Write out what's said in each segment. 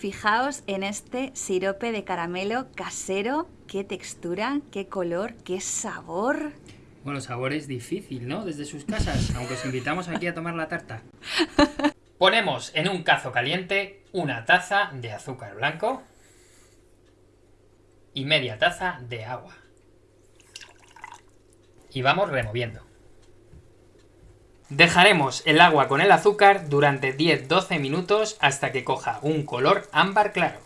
Fijaos en este sirope de caramelo casero. Qué textura, qué color, qué sabor. Bueno, sabor es difícil, ¿no? Desde sus casas, aunque os invitamos aquí a tomar la tarta. Ponemos en un cazo caliente una taza de azúcar blanco y media taza de agua. Y vamos removiendo. Dejaremos el agua con el azúcar durante 10-12 minutos hasta que coja un color ámbar claro.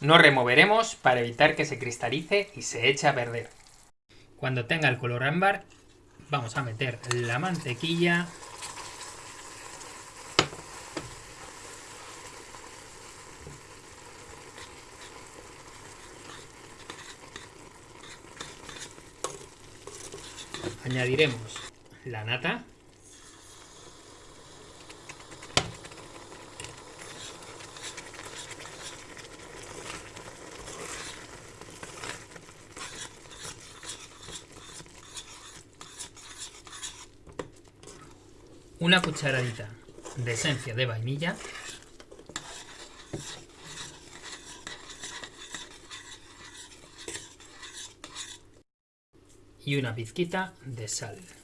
No removeremos para evitar que se cristalice y se eche a perder. Cuando tenga el color ámbar, vamos a meter la mantequilla añadiremos la nata. Una cucharadita de esencia de vainilla. Y una pizquita de sal.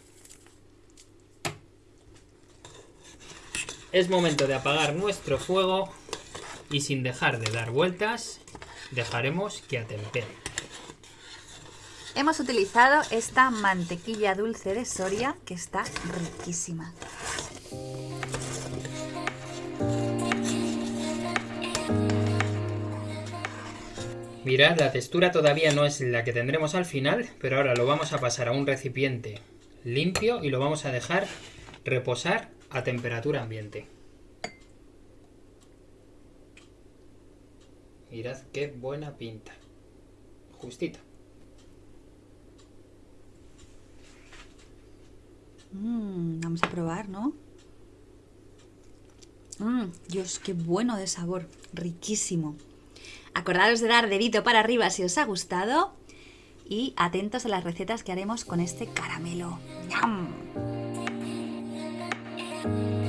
Es momento de apagar nuestro fuego y sin dejar de dar vueltas, dejaremos que atempere. Hemos utilizado esta mantequilla dulce de Soria que está riquísima. Mirad, la textura todavía no es la que tendremos al final, pero ahora lo vamos a pasar a un recipiente limpio y lo vamos a dejar reposar a temperatura ambiente. Mirad qué buena pinta. Justita. Mm, vamos a probar, ¿no? Mmm, Dios, qué bueno de sabor. Riquísimo. Acordaros de dar dedito para arriba si os ha gustado. Y atentos a las recetas que haremos con este caramelo. ¡Yum! You.